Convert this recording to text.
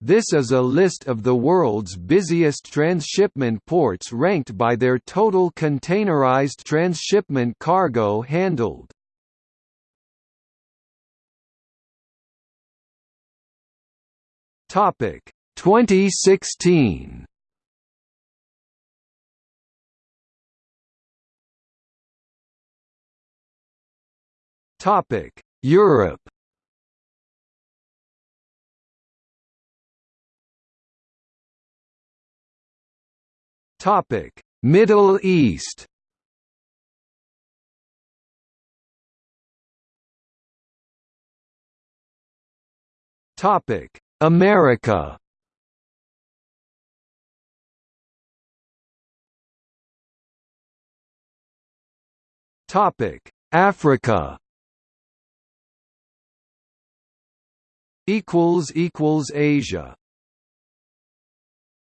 This is a list of the world's busiest transshipment ports ranked by their total containerized transshipment cargo handled. Topic 2016. Topic Europe. Topic. Middle East. Topic. America. Topic. Africa. Equals equals Asia